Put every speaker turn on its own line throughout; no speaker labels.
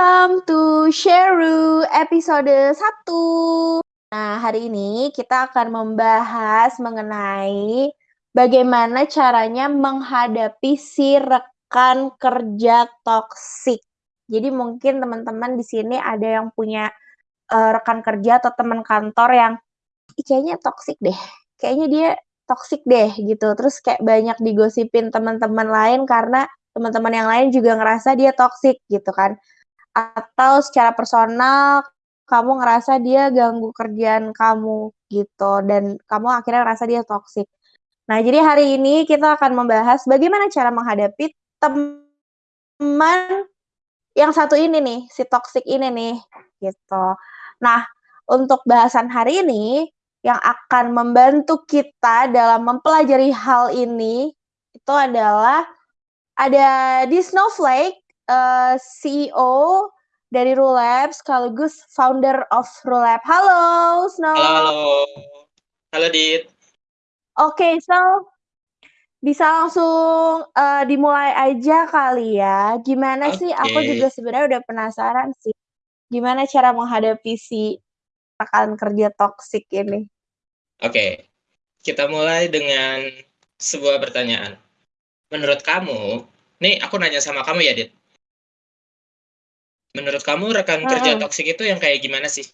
Welcome to Sheru episode 1. Nah, hari ini kita akan membahas mengenai bagaimana caranya menghadapi si rekan kerja toksik. Jadi mungkin teman-teman di sini ada yang punya uh, rekan kerja atau teman kantor yang kayaknya toksik deh. Kayaknya dia toksik deh gitu. Terus kayak banyak digosipin teman-teman lain karena teman-teman yang lain juga ngerasa dia toksik gitu kan atau secara personal kamu ngerasa dia ganggu kerjaan kamu gitu dan kamu akhirnya ngerasa dia toksik. Nah, jadi hari ini kita akan membahas bagaimana cara menghadapi teman yang satu ini nih, si toksik ini nih gitu. Nah, untuk bahasan hari ini yang akan membantu kita dalam mempelajari hal ini itu adalah ada di Snowflake uh, eh, CEO dari Rulab sekaligus founder of Rulab. Halo, Snow.
Halo, halo. Halo, Dit.
Oke, okay, so bisa langsung uh, dimulai aja kali ya. Gimana okay. sih? Aku juga sebenarnya udah penasaran sih. Gimana cara menghadapi si rekan kerja toksik ini?
Oke, okay. kita mulai dengan sebuah pertanyaan. Menurut kamu, nih aku nanya sama kamu ya, Dit. Menurut kamu rekan kerja toksik itu yang kayak gimana sih?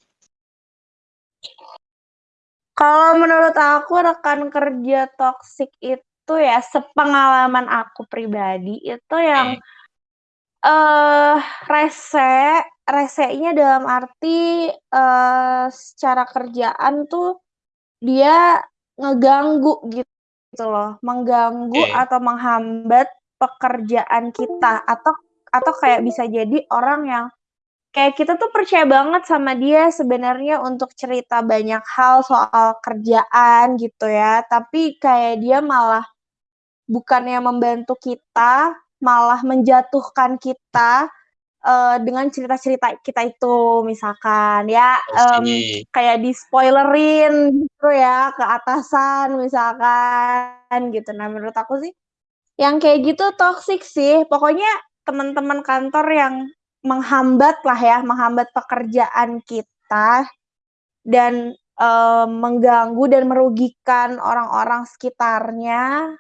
Kalau menurut aku rekan kerja toksik itu ya sepengalaman aku pribadi itu yang eh uh, rese, resenya dalam arti uh, secara kerjaan tuh dia ngeganggu gitu loh, mengganggu okay. atau menghambat pekerjaan kita atau atau kayak bisa jadi orang yang kayak kita tuh percaya banget sama dia sebenarnya untuk cerita banyak hal soal kerjaan gitu ya, tapi kayak dia malah bukannya membantu kita, malah menjatuhkan kita uh, dengan cerita-cerita kita itu misalkan ya um, kayak di spoilerin gitu ya ke atasan misalkan gitu. Nah menurut aku sih yang kayak gitu toxic sih. Pokoknya teman-teman kantor yang menghambat lah ya, menghambat pekerjaan kita dan uh, mengganggu dan merugikan orang-orang sekitarnya.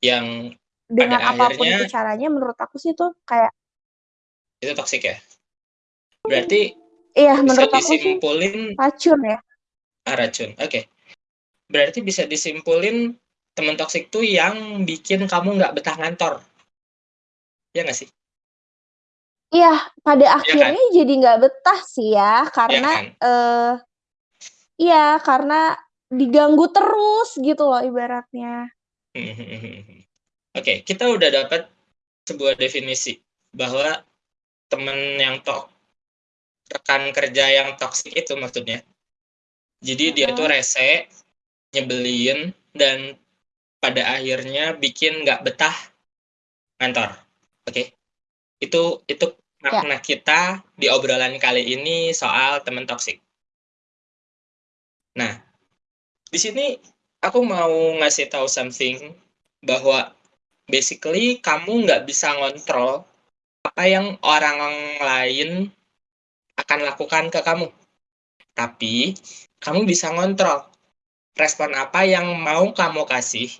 Yang
dengan apa pun akhirnya, itu caranya menurut aku sih itu kayak
itu toksik ya. Berarti
iya menurut aku sih racun ya.
Ah, racun. Oke. Okay. Berarti bisa disimpulin teman toksik tuh yang bikin kamu nggak betah ngantor ya nggak sih?
Iya, pada iya akhirnya kan? jadi nggak betah sih ya, iya karena kan? uh, iya, karena diganggu terus gitu loh ibaratnya.
Oke, kita udah dapat sebuah definisi bahwa temen yang tok rekan kerja yang toksik itu maksudnya. Jadi dia tuh rese, nyebelin, dan pada akhirnya bikin nggak betah kantor. Oke. Itu itu ya. makna kita di obrolan kali ini soal teman toksik. Nah, di sini aku mau ngasih tahu something bahwa basically kamu nggak bisa ngontrol apa yang orang lain akan lakukan ke kamu. Tapi kamu bisa ngontrol respon apa yang mau kamu kasih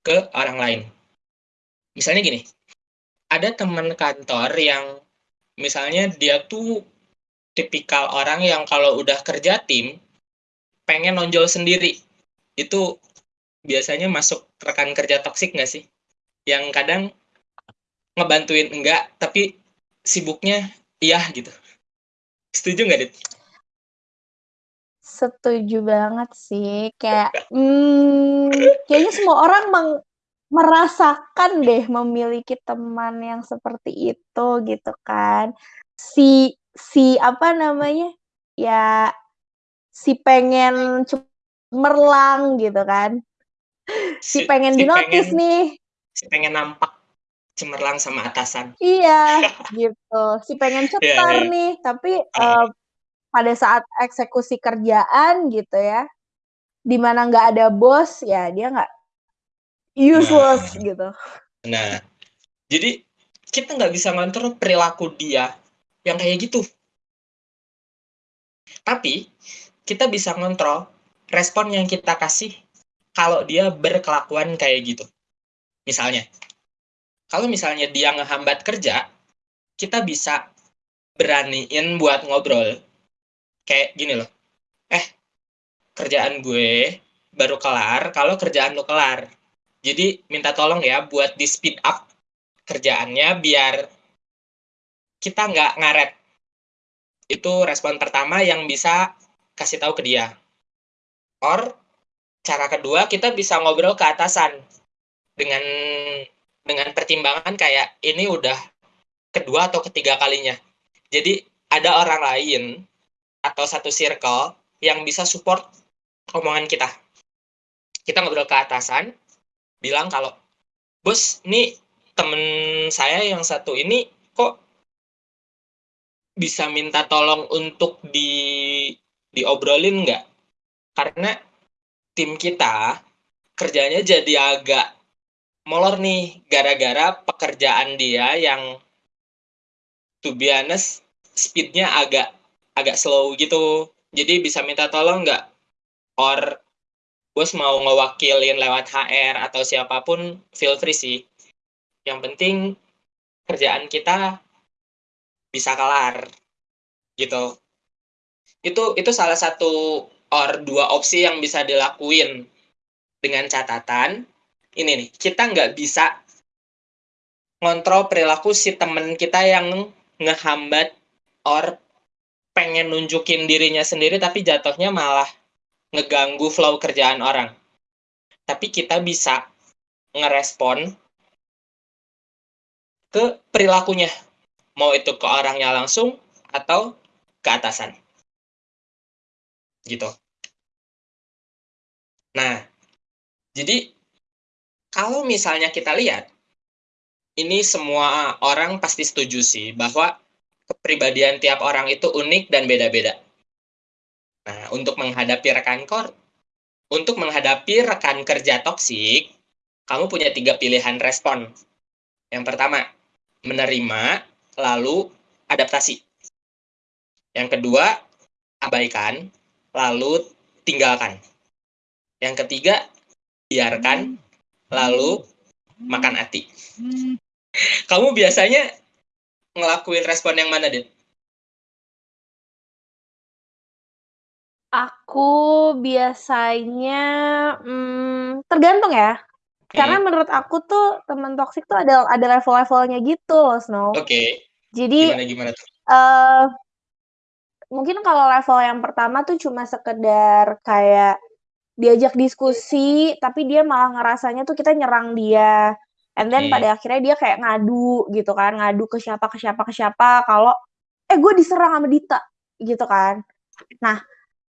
ke orang lain. Misalnya gini, ada teman kantor yang misalnya dia tuh tipikal orang yang kalau udah kerja tim pengen nonjol sendiri. Itu biasanya masuk rekan kerja toksik nggak sih? Yang kadang ngebantuin enggak tapi sibuknya iya gitu. Setuju nggak dit?
Setuju banget sih kayak hmm, kayaknya semua orang meng merasakan deh memiliki teman yang seperti itu gitu kan. Si si apa namanya? Ya si pengen cemerlang gitu kan. Si, si pengen si dinotis pengen, nih.
Si pengen nampak cemerlang sama atasan.
Iya, gitu. Si pengen iya, cetar yeah, yeah. nih, tapi uh, pada saat eksekusi kerjaan gitu ya, di mana nggak ada bos, ya dia nggak useless
nah,
gitu.
Nah, jadi kita nggak bisa ngontrol perilaku dia yang kayak gitu. Tapi kita bisa ngontrol respon yang kita kasih kalau dia berkelakuan kayak gitu. Misalnya, kalau misalnya dia ngehambat kerja, kita bisa beraniin buat ngobrol. Kayak gini loh, eh kerjaan gue baru kelar kalau kerjaan lo kelar. Jadi minta tolong ya buat di speed up kerjaannya biar kita nggak ngaret. Itu respon pertama yang bisa kasih tahu ke dia. Or cara kedua kita bisa ngobrol ke atasan dengan dengan pertimbangan kayak ini udah kedua atau ketiga kalinya. Jadi ada orang lain atau satu circle yang bisa support omongan kita. Kita ngobrol ke atasan, bilang kalau, bos, ini temen saya yang satu ini kok bisa minta tolong untuk di diobrolin nggak? Karena tim kita kerjanya jadi agak molor nih gara-gara pekerjaan dia yang to be honest speednya agak agak slow gitu jadi bisa minta tolong nggak or bos mau ngewakilin lewat HR atau siapa pun feel free sih. Yang penting kerjaan kita bisa kelar gitu. Itu itu salah satu or dua opsi yang bisa dilakuin dengan catatan. Ini nih kita nggak bisa ngontrol perilaku si temen kita yang ngehambat or pengen nunjukin dirinya sendiri tapi jatuhnya malah ngeganggu flow kerjaan orang. Tapi kita bisa ngerespon ke perilakunya. Mau itu ke orangnya langsung atau ke atasan. Gitu. Nah jadi kalau misalnya kita lihat ini semua orang pasti setuju sih bahwa kepribadian tiap orang itu unik dan beda-beda. Nah, untuk menghadapi rekan kor, untuk menghadapi rekan kerja toksik, kamu punya tiga pilihan respon. Yang pertama, menerima, lalu adaptasi. Yang kedua, abaikan, lalu tinggalkan. Yang ketiga, biarkan, lalu makan hati. Kamu biasanya ngelakuin respon yang mana, Din?
Aku biasanya, mmm, tergantung ya. Karena
Hmm.
menurut aku tuh temen toksik tuh ada ada level-levelnya gitu loh, Snow.
Oke.
Jadi,
Gimana gimana tuh?
eee mungkin kalau level yang pertama tuh cuma sekedar kayak diajak diskusi, tapi dia malah ngerasanya tuh kita nyerang dia. And then
Oke.
pada akhirnya dia kayak ngadu gitu kan, ngadu ke siapa ke siapa ke siapa kalau, "Eh, gue diserang sama Dita," gitu kan. Nah,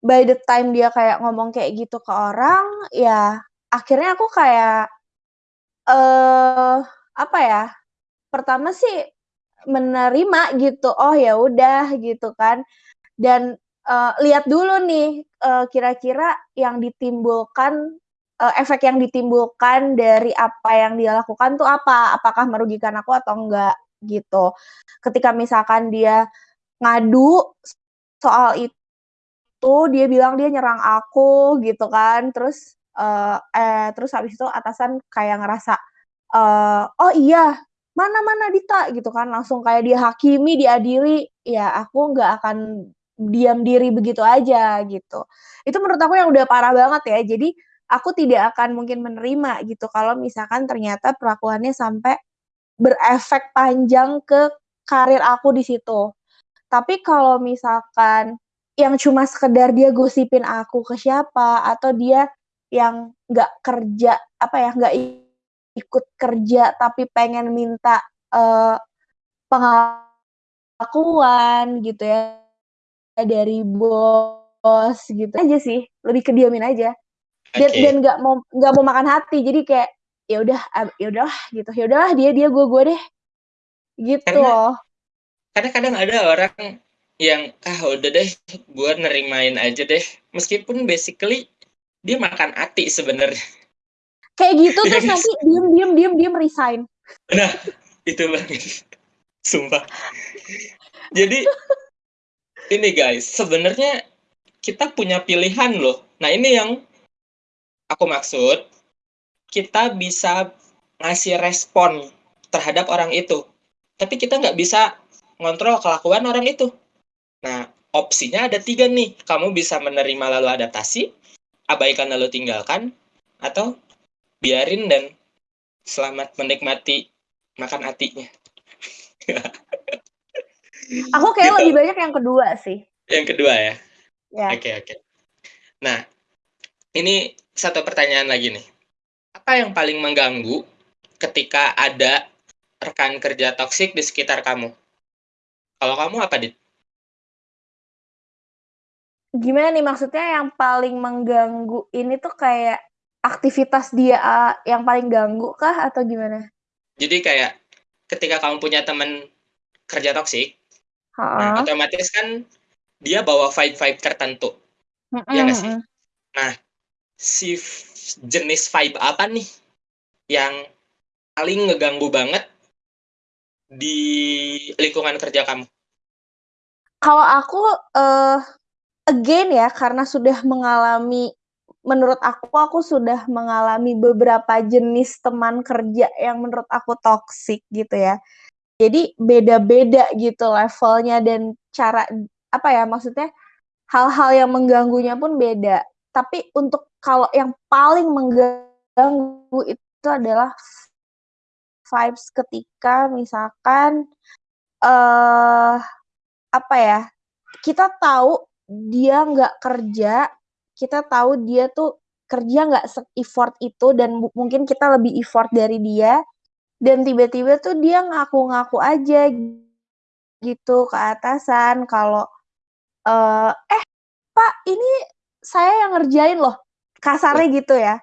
by the time dia kayak ngomong kayak gitu ke orang, ya akhirnya aku kayak, eee, apa ya, pertama sih menerima gitu, oh ya udah gitu kan. Dan, eee, lihat dulu nih, eee, kira-kira yang ditimbulkan eee, efek yang ditimbulkan dari apa yang dia lakukan tuh apa, apakah merugikan aku atau enggak, gitu. Ketika misalkan dia ngadu soal itu, dia bilang dia nyerang aku gitu kan, terus, eee eh, terus habis itu atasan kayak ngerasa, eee, "Oh iya, mana mana Dita?" Gitu kan, langsung kayak dihakimi, diadili, ya aku nggak akan diam diri begitu aja gitu. Itu menurut aku yang udah parah banget ya. Jadi, aku tidak akan mungkin menerima gitu kalau misalkan ternyata perlakuannya sampai berefek panjang ke karir aku di situ. Tapi kalau misalkan yang cuma sekedar dia gosipin aku ke siapa, atau dia yang nggak kerja, apa ya, nggak ikut kerja tapi pengen minta, eee, pengakuan gitu ya, dari bos gitu aja sih, lebih ke diamin aja. Dan
Oke.
dan nggak mau nggak mau makan hati, jadi kayak, ya udah, ya udahlah gitu, ya udahlah dia dia, gue gue deh. Gitu
Karena
loh.
karena kadang ada orang yang, "Ah, udah deh, gue nerimain aja deh." Meskipun basically dia makan hati sebenarnya.
Kayak gitu terus nanti diem diem diem diem resign.
Nah, itu banget. Sumpah. Jadi ini guys, sebenarnya kita punya pilihan loh. Nah, ini yang aku maksud. Kita bisa ngasih respon terhadap orang itu. Tapi kita nggak bisa ngontrol kelakuan orang itu. Nah, opsinya ada tiga nih. Kamu bisa menerima lalu adaptasi, abaikan lalu tinggalkan, atau biarin dan selamat menikmati makan hatinya.
Aku kayak
Gitu.
lebih banyak yang kedua sih.
Yang kedua ya.
Ya.
Oke, oke. Nah, ini satu pertanyaan lagi nih. Apa yang paling mengganggu ketika ada rekan kerja toksik di sekitar kamu? Kalau kamu apa, Dit?
Gimana nih maksudnya yang paling mengganggu ini tuh kayak aktivitas dia uh, yang paling ganggu kah atau gimana?
Jadi kayak ketika kamu punya teman kerja toksik, nah otomatis kan dia bawa vibe-vibe tertentu.
Mm-mm,
Iya nggak sih? Nah, si jenis vibe apa nih yang paling ngeganggu banget di lingkungan kerja kamu?
Kalau aku eh again ya karena sudah mengalami menurut aku aku sudah mengalami beberapa jenis teman kerja yang menurut aku toksik gitu ya. Jadi beda-beda gitu levelnya dan cara apa ya maksudnya hal-hal yang mengganggunya pun beda. Tapi untuk kalau yang paling mengganggu itu adalah vibes ketika misalkan eh apa ya kita tahu dia nggak kerja kita tahu dia tuh kerja nggak se-effort itu dan mungkin kita lebih effort dari dia. Dan tiba-tiba tuh dia ngaku-ngaku aja gitu ke atasan kalau eh eh Pak ini saya yang ngerjain loh. Kasarnya gitu ya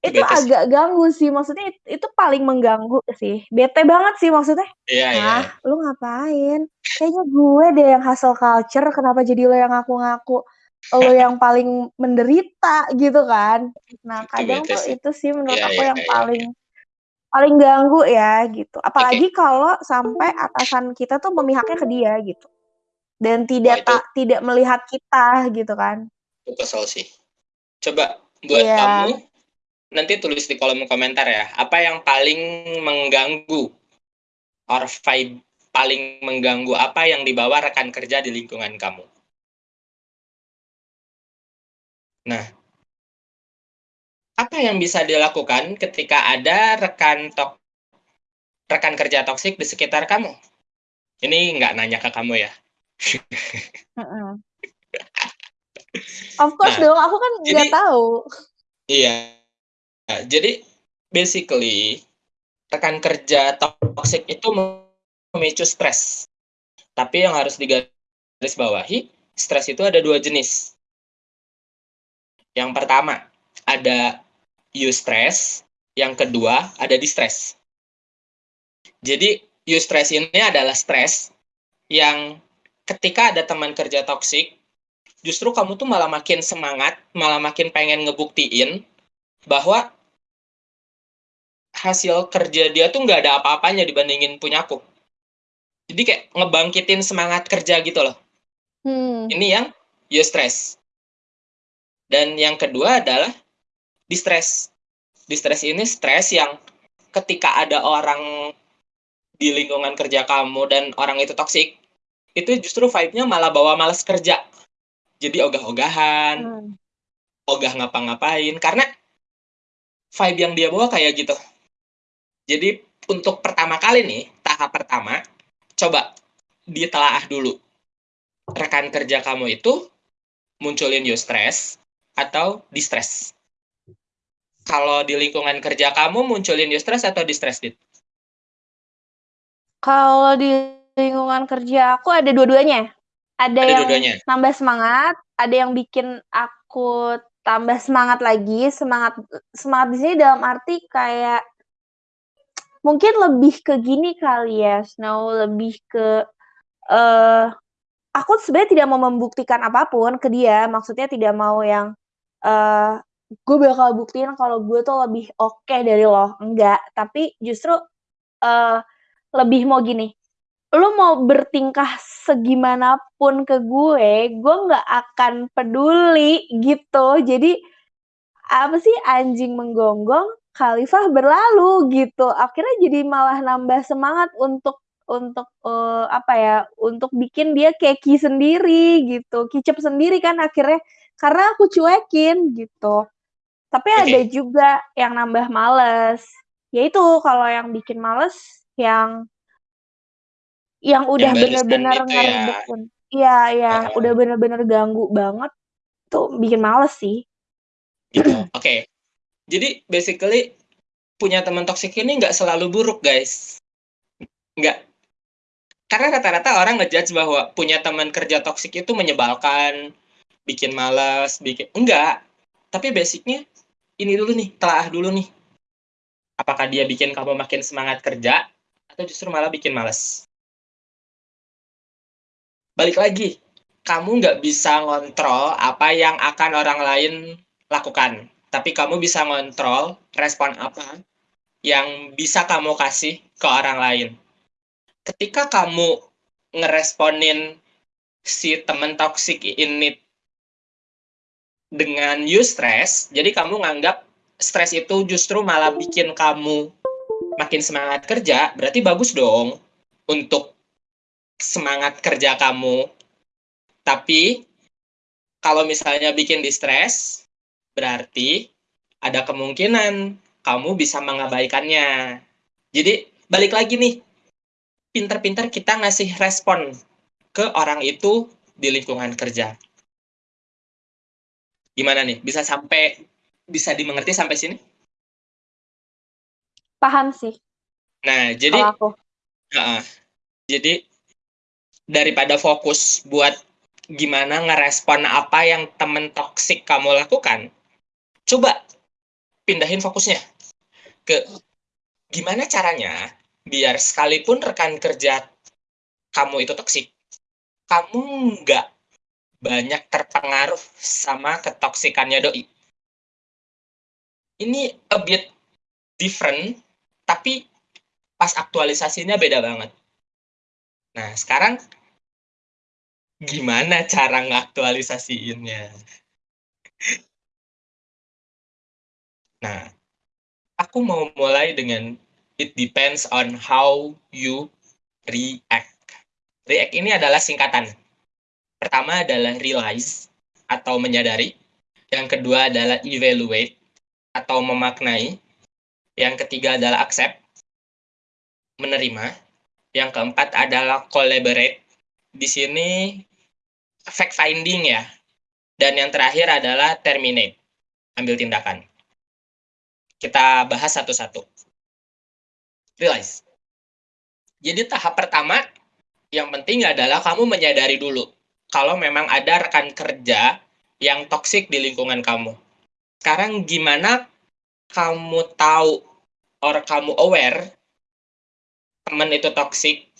Itu bete sih.
agak ganggu sih. Maksudnya it- itu paling mengganggu sih. Bete banget sih maksudnya.
Iya, iya.
ah lu ngapain? Kayaknya gue deh yang hustle culture. Kenapa jadi lo yang ngaku-ngaku? Lo yang paling menderita gitu kan? Nah
Itu
kadang
bete
tuh
sih.
itu sih menurut
Iya,
aku
iya,
yang
iya,
paling paling ganggu ya gitu. Apalagi kalau sampai atasan kita tuh memihaknya ke dia gitu. Dan tidak
itu
tak tidak melihat kita gitu kan.
Itu kesel sih. Coba buat
Iya.
kamu nanti tulis di kolom komentar ya, apa yang paling mengganggu or vibe paling mengganggu apa yang dibawa rekan kerja di lingkungan kamu. Nah, apa yang bisa dilakukan ketika ada rekan tok rekan kerja toksik di sekitar kamu? Ini nggak nanya ke kamu ya.
Of course
Nah,
dong, aku kan nggak tahu.
Iya. Nah, jadi basically rekan kerja toksik itu memicu stres. Tapi yang harus digarisbawahi, stres itu ada dua jenis. Yang pertama, ada eustress, yang kedua ada distress. Jadi eustress ini adalah stres yang ketika ada teman kerja toksik, justru kamu tuh malah makin semangat, malah makin pengen ngebuktiin bahwa hasil kerja dia tuh nggak ada apa-apanya dibandingin punyaku. Jadi kayak ngebangkitin semangat kerja gitu loh.
Hmm.
Ini yang eustress. Dan yang kedua adalah distress. Distress ini stres yang ketika ada orang di lingkungan kerja kamu dan orang itu toksik, itu justru vibe-nya malah bawa males kerja. Jadi ogah-ogahan,
Hmm.
ogah ngapa-ngapain karena vibe yang dia bawa kayak gitu. Jadi untuk pertama kali nih, tahap pertama, coba ditelaah dulu. Rekan kerja kamu itu munculin eustress atau distress. Kalau di lingkungan kerja kamu munculin eustress atau distress, Dit?
Kalau di lingkungan kerja aku ada dua-duanya. Ada,
Ada
yang
dua-duanya.
nambah semangat, ada yang bikin aku tambah semangat lagi. Semangat semangat di sini dalam arti kayak mungkin lebih ke gini kali ya, Snow, lebih ke eh aku sebenarnya tidak mau membuktikan apa pun ke dia, maksudnya tidak mau yang eh gue bakal buktiin kalau gue tuh lebih oke dari lo, enggak. Tapi justru eh lebih mau gini, lu mau bertingkah segimanapun ke gue, gue nggak akan peduli gitu. Jadi apa sih anjing menggonggong, khalifah berlalu gitu. Akhirnya jadi malah nambah semangat untuk untuk uh, apa ya untuk bikin dia keki sendiri gitu. Kicep sendiri kan akhirnya. Karena aku cuekin gitu. Tapi ada juga yang nambah males. Yaitu kalau yang bikin males yang yang udah bener-bener ya. ngerebutin. Iya iya. Uh, udah bener-bener ganggu banget tuh bikin males sih.
Gitu. Oke. okay. Jadi basically punya teman toksik ini nggak selalu buruk guys. Nggak. Karena rata-rata orang ngejudge bahwa punya teman kerja toksik itu menyebalkan bikin malas bikin enggak tapi basicnya ini dulu nih telah dulu nih. Apakah dia bikin kamu makin semangat kerja atau justru malah bikin males? Balik lagi kamu nggak bisa ngontrol apa yang akan orang lain lakukan tapi kamu bisa ngontrol respon apa yang bisa kamu kasih ke orang lain ketika kamu ngeresponin si temen toxic ini dengan you stress jadi kamu nganggap stres itu justru malah bikin kamu makin semangat kerja berarti bagus dong untuk semangat kerja kamu. Tapi kalau misalnya bikin distress, berarti ada kemungkinan kamu bisa mengabaikannya. Jadi balik lagi nih, pinter-pinter kita ngasih respon ke orang itu di lingkungan kerja. Gimana nih? Bisa sampai bisa dimengerti sampai sini?
Paham sih.
Nah, jadi aku. Uh, jadi daripada fokus buat gimana ngerespon apa yang temen toksik kamu lakukan, coba pindahin fokusnya ke gimana caranya biar sekalipun rekan kerja kamu itu toksik, kamu nggak banyak terpengaruh sama ketoksikannya doi. Ini a bit different, tapi pas aktualisasinya beda banget. Nah, sekarang Gimana cara ngaktualisasiinnya? Nah, aku mau mulai dengan it depends on how you react. React ini adalah singkatan. Pertama adalah realize atau menyadari. Yang kedua adalah evaluate atau memaknai. Yang ketiga adalah accept, menerima. Yang keempat adalah collaborate. Di sini fact finding ya. Dan yang terakhir adalah terminate, ambil tindakan. Kita bahas satu-satu. Realize. Jadi tahap pertama yang penting adalah kamu menyadari dulu kalau memang ada rekan kerja yang toksik di lingkungan kamu. Sekarang gimana kamu tahu or kamu aware teman itu toksik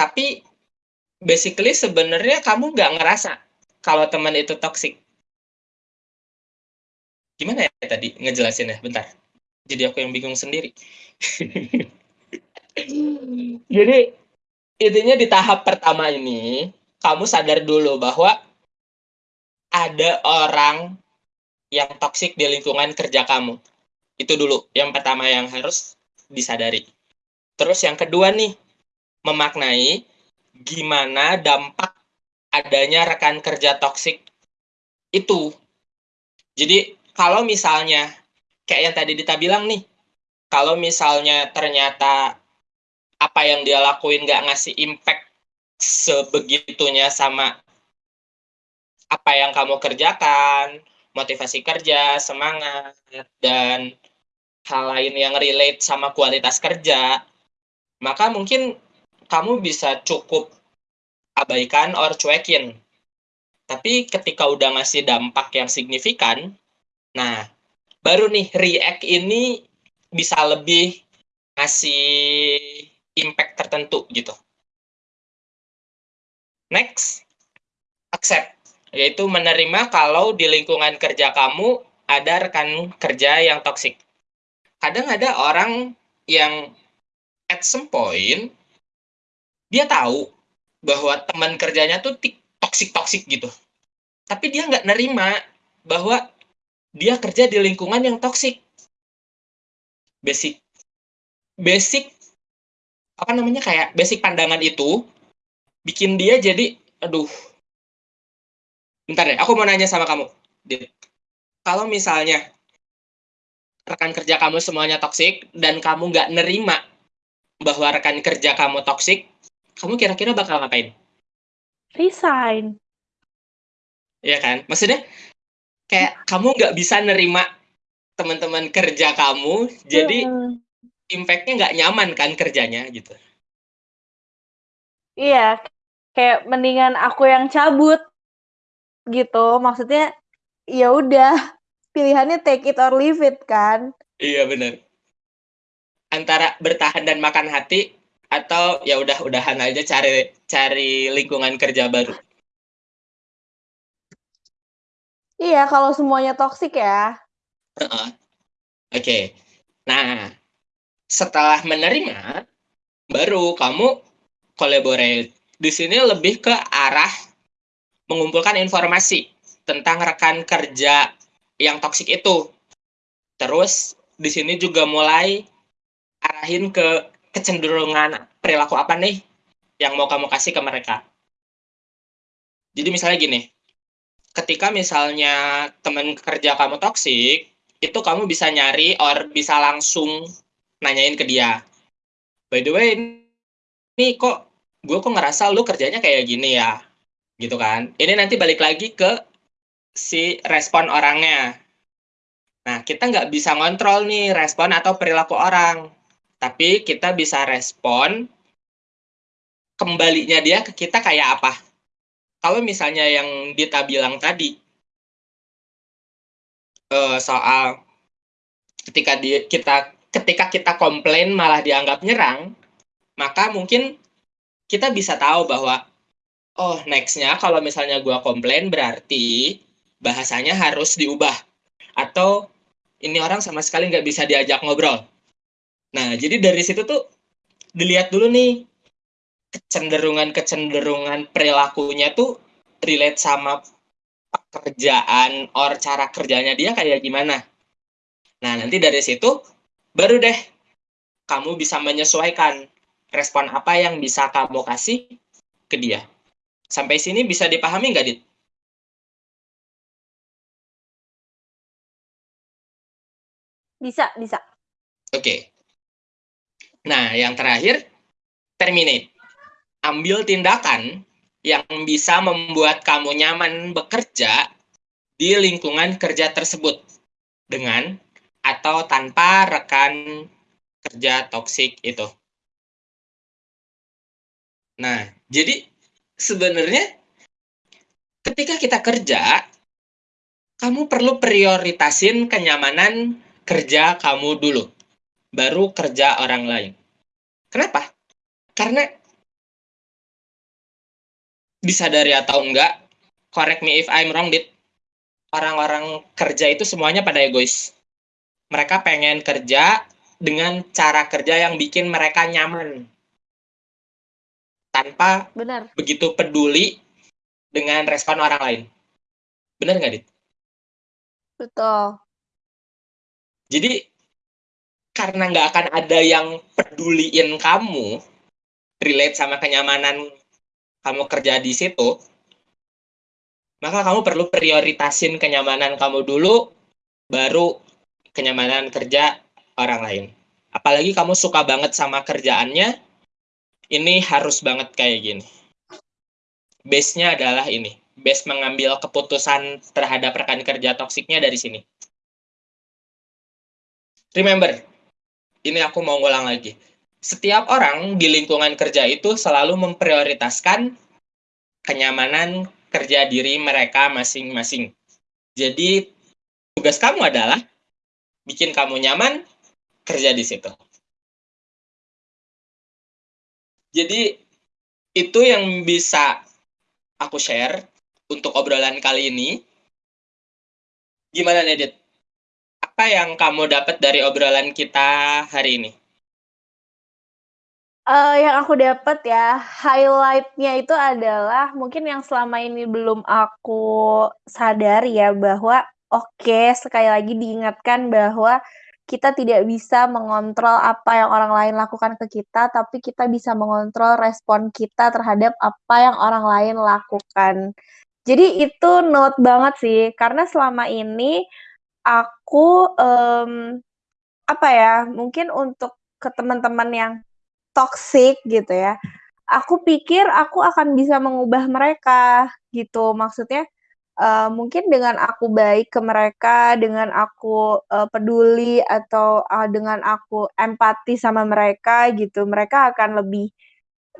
tapi basically sebenarnya kamu nggak ngerasa kalau teman itu toxic. Gimana ya tadi ngejelasinnya? Bentar. Jadi aku yang bingung sendiri. Jadi intinya di tahap pertama ini kamu sadar dulu bahwa ada orang yang toksik di lingkungan kerja kamu. Itu dulu yang pertama yang harus disadari. Terus yang kedua nih, memaknai gimana dampak adanya rekan kerja toksik itu. Jadi kalau misalnya kayak yang tadi Dita bilang nih, kalau misalnya ternyata apa yang dia lakuin nggak ngasih impact sebegitunya sama apa yang kamu kerjakan, motivasi kerja, semangat, dan hal lain yang relate sama kualitas kerja, maka mungkin kamu bisa cukup abaikan or cuekin. Tapi ketika udah ngasih dampak yang signifikan, nah baru nih react ini bisa lebih ngasih impact tertentu gitu. Next, accept, yaitu menerima kalau di lingkungan kerja kamu ada rekan kerja yang toksik. Kadang ada orang yang at some point dia tahu bahwa teman kerjanya tuh toksik-toksik gitu. Tapi dia nggak nerima bahwa dia kerja di lingkungan yang toksik. Basic basic apa namanya kayak basic pandangan itu bikin dia jadi aduh. Bentar deh aku mau nanya sama kamu. Kalau misalnya rekan kerja kamu semuanya toksik dan kamu nggak nerima bahwa rekan kerja kamu toksik kamu kira-kira bakal ngapain?
Resign.
Iya kan? Maksudnya kayak kamu nggak bisa nerima teman-teman kerja kamu jadi hmm impact-nya nggak nyaman kan kerjanya gitu.
Iya, kayak mendingan aku yang cabut gitu. Maksudnya ya udah pilihannya take it or leave it kan.
Iya benar. Antara bertahan dan makan hati atau ya udah udahan aja cari cari lingkungan kerja baru.
Iya, kalau semuanya toksik ya.
Uh -uh. Oke. Okay. Nah, setelah menerima baru kamu collaborate. Di sini lebih ke arah mengumpulkan informasi tentang rekan kerja yang toksik itu. Terus di sini juga mulai arahin ke kecenderungan perilaku apa nih yang mau kamu kasih ke mereka. Jadi misalnya gini, ketika misalnya teman kerja kamu toksik, itu kamu bisa nyari or bisa langsung nanyain ke dia. By the way ini kok gue kok ngerasa lu kerjanya kayak gini ya? Gitu kan? Ini nanti balik lagi ke si respon orangnya. Nah kita nggak bisa ngontrol nih respon atau perilaku orang. Tapi kita bisa respon kembalinya dia ke kita kayak apa kalau misalnya yang Dita bilang tadi uh, soal ketika dia kita ketika kita komplain malah dianggap nyerang, maka mungkin kita bisa tahu bahwa oh nextnya kalau misalnya gua komplain berarti bahasanya harus diubah atau ini orang sama sekali nggak bisa diajak ngobrol. Nah jadi dari situ tuh dilihat dulu nih kecenderungan-kecenderungan perilakunya tuh relate sama pekerjaan or cara kerjanya dia kayak gimana. Nah nanti dari situ baru deh kamu bisa menyesuaikan respon apa yang bisa kamu kasih ke dia. Sampai sini bisa dipahami nggak, Dit?
Bisa, bisa.
Oke. Okay. Nah, yang terakhir, terminate. Ambil tindakan yang bisa membuat kamu nyaman bekerja di lingkungan kerja tersebut dengan atau tanpa rekan kerja toksik itu. Nah, jadi sebenarnya ketika kita kerja, kamu perlu prioritasin kenyamanan kerja kamu dulu, baru kerja orang lain. Kenapa? Karena disadari atau enggak, correct me if I'm wrong, dit, orang-orang kerja itu semuanya pada egois mereka pengen kerja dengan cara kerja yang bikin mereka nyaman tanpa
Benar.
begitu peduli dengan respon orang lain. Benar nggak, Dit?
Betul.
Jadi, karena nggak akan ada yang peduliin kamu, relate sama kenyamanan kamu kerja di situ, maka kamu perlu prioritasin kenyamanan kamu dulu, baru kenyamanan kerja orang lain. Apalagi kamu suka banget sama kerjaannya, ini harus banget kayak gini. Base-nya adalah ini. Base mengambil keputusan terhadap rekan kerja toksiknya dari sini. Remember, ini aku mau ngulang lagi. Setiap orang di lingkungan kerja itu selalu memprioritaskan kenyamanan kerja diri mereka masing-masing. Jadi, tugas kamu adalah bikin kamu nyaman, kerja di situ. Jadi itu yang bisa aku share untuk obrolan kali ini. Gimana Nedit? Apa yang kamu dapat dari obrolan kita hari ini?
Uh, yang aku dapat ya, highlight-nya itu adalah mungkin yang selama ini belum aku sadari ya, bahwa oke, sekali lagi diingatkan bahwa kita tidak bisa mengontrol apa yang orang lain lakukan ke kita, tapi kita bisa mengontrol respon kita terhadap apa yang orang lain lakukan. Jadi itu note banget sih, karena selama ini aku, mmm, apa ya, mungkin untuk ke teman-teman yang toxic gitu ya, aku pikir aku akan bisa mengubah mereka gitu. Maksudnya, uh, mungkin dengan aku baik ke mereka, dengan aku, uh, peduli atau, uh, dengan aku empati sama mereka gitu, mereka akan lebih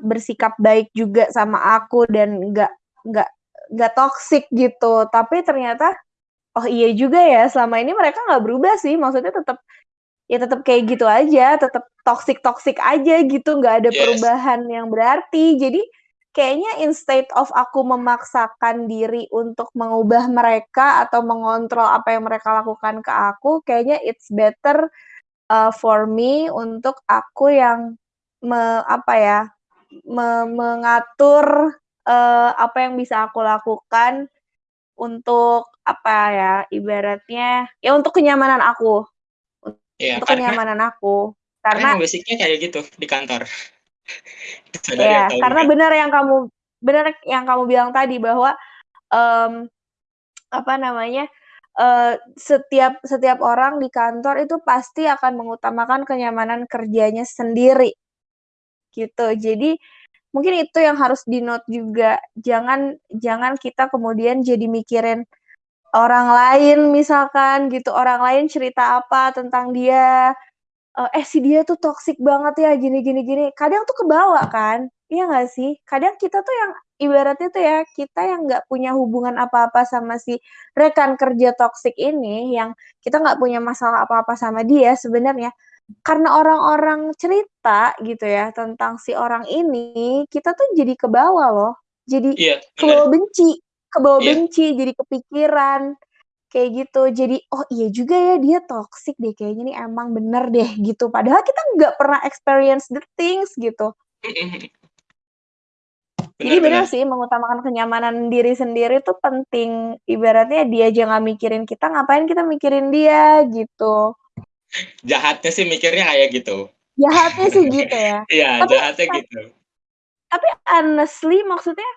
bersikap baik juga sama aku dan nggak nggak nggak toxic gitu. Tapi ternyata, oh iya juga ya, selama ini mereka nggak berubah sih, maksudnya tetap ya tetap kayak gitu aja, tetap toxic-toxic aja gitu, nggak ada
Yes.
perubahan yang berarti. Jadi kayaknya instead of aku memaksakan diri untuk mengubah mereka atau mengontrol apa yang mereka lakukan ke aku, kayaknya it's better, uh, for me untuk aku yang me apa ya, me mengatur, uh, apa yang bisa aku lakukan untuk apa ya, ibaratnya ya untuk kenyamanan aku.
Iya,
Untuk
karena
kenyamanan aku.
karena
Karena
basic-nya kayak gitu di kantor.
Iya,
atau
karena bener yang kamu bener yang kamu bilang tadi bahwa, mmm, apa namanya, eee, setiap setiap orang di kantor itu pasti akan mengutamakan kenyamanan kerjanya sendiri. Gitu. Jadi, mungkin itu yang harus di-note juga, jangan jangan kita kemudian jadi mikirin orang lain misalkan gitu, orang lain cerita apa tentang dia, eee, "Eh, si dia tuh toxic banget ya, gini gini gini." Kadang tuh kebawa kan, iya nggak sih? Kadang kita tuh yang ibaratnya tuh ya, kita yang nggak punya hubungan apa-apa sama si rekan kerja toxic ini, yang kita nggak punya masalah apa-apa sama dia sebenarnya, karena orang-orang cerita gitu ya, tentang si orang ini, kita tuh jadi kebawa loh. Jadi
Iya, bener.
kebawa benci kebawa
Iya.
benci, jadi kepikiran, kayak gitu. Jadi, "Oh iya juga ya, dia toxic deh kayaknya nih, emang bener deh." Gitu. Padahal kita nggak pernah experience the things gitu.
Mhm mhm.
Jadi
Bener
bener
bener.
sih, mengutamakan kenyamanan diri sendiri tuh penting. Ibaratnya dia aja nggak mikirin kita, ngapain kita mikirin dia, gitu.
Jahatnya sih mikirnya kayak gitu.
Jahatnya sih gitu ya.
Iya,
Tapi
jahatnya gitu.
tapi honestly maksudnya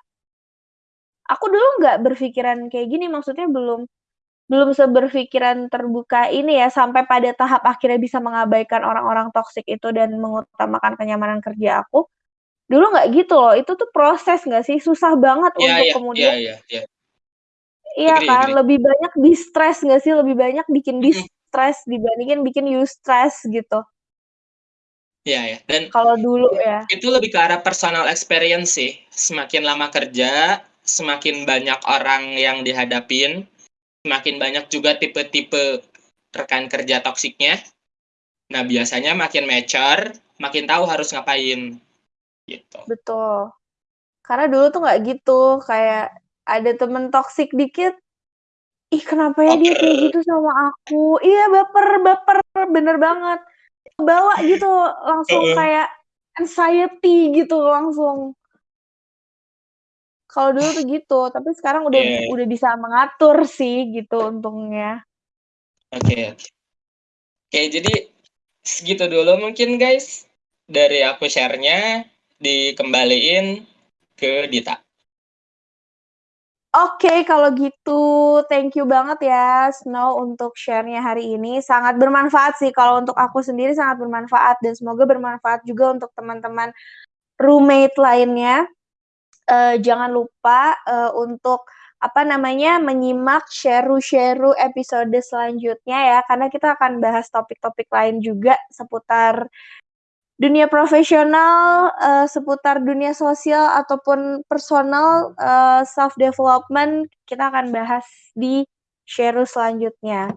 aku dulu nggak berpikiran kayak gini, maksudnya belum belum seberpikiran terbuka ini ya, sampai pada tahap akhirnya bisa mengabaikan orang-orang toxic itu dan mengutamakan kenyamanan kerja aku. Dulu nggak gitu loh, itu tuh proses nggak sih? Susah banget
Iya
untuk
iya iya
kemudian
iya iya.
Iya
Agree
kan,
agree.
lebih banyak di-stress nggak sih? Lebih banyak bikin
Mhm.
di-stress dibandingin bikin you stress gitu.
Iya ya, dan
Kalau dulu ya.
itu lebih ke arah personal experience sih. Semakin lama kerja, semakin banyak orang yang dihadapin, semakin banyak juga tipe-tipe rekan kerja toksiknya. Nah, biasanya makin mature, makin tahu harus ngapain, gitu.
Betul. Karena dulu tuh nggak gitu, kayak ada temen toksik dikit, "Ih, kenapa ya dia kayak gitu sama aku?" Iya, baper baper, bener banget. Kebawa gitu, langsung kayak anxiety gitu langsung. Kalau dulu tuh gitu, tapi sekarang udah
Iya.
udah bisa mengatur sih gitu untungnya.
Oke oke. Oke, jadi segitu dulu mungkin guys, dari aku share-nya, dikembaliin ke Dita.
Oke, kalau gitu thank you banget ya Snow untuk share-nya hari ini, sangat bermanfaat sih kalau untuk aku sendiri sangat bermanfaat dan semoga bermanfaat juga untuk teman-teman roommate lainnya. Eee, jangan lupa, eee, untuk apa namanya, menyimak Sheru-Sheru episode selanjutnya ya, karena kita akan bahas topik-topik lain juga seputar dunia profesional, eee, seputar dunia sosial ataupun personal, eee, self development, kita akan bahas di Sheru selanjutnya.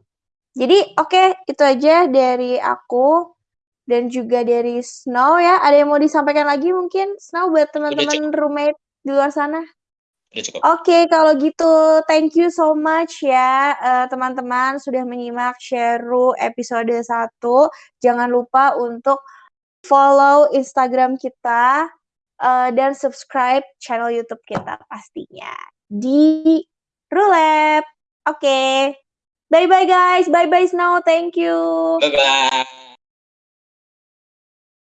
Jadi oke, itu aja dari aku dan juga dari Snow ya. Ada yang mau disampaikan lagi mungkin Snow buat teman-teman roommate di luar sana? Oke, kalau gitu thank you so much ya, eee, teman-teman sudah menyimak Sheru episode 1. Jangan lupa untuk follow Instagram kita, uh, dan subscribe channel YouTube kita pastinya di Rulep. Oke. Okay. Bye bye guys. Bye bye Snow. Thank you.
Bye bye.